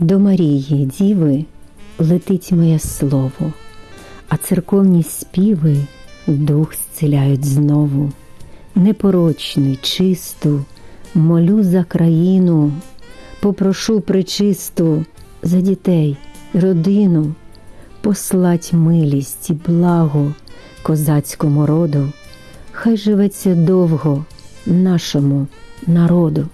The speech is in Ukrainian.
До Марії, Діви, летить моє слово, а церковні співи дух зціляють знову. Непорочну й чисту, молю за країну, попрошу причисту за дітей, родину, послать милість і благо козацькому роду, хай живеться довго нашому народу.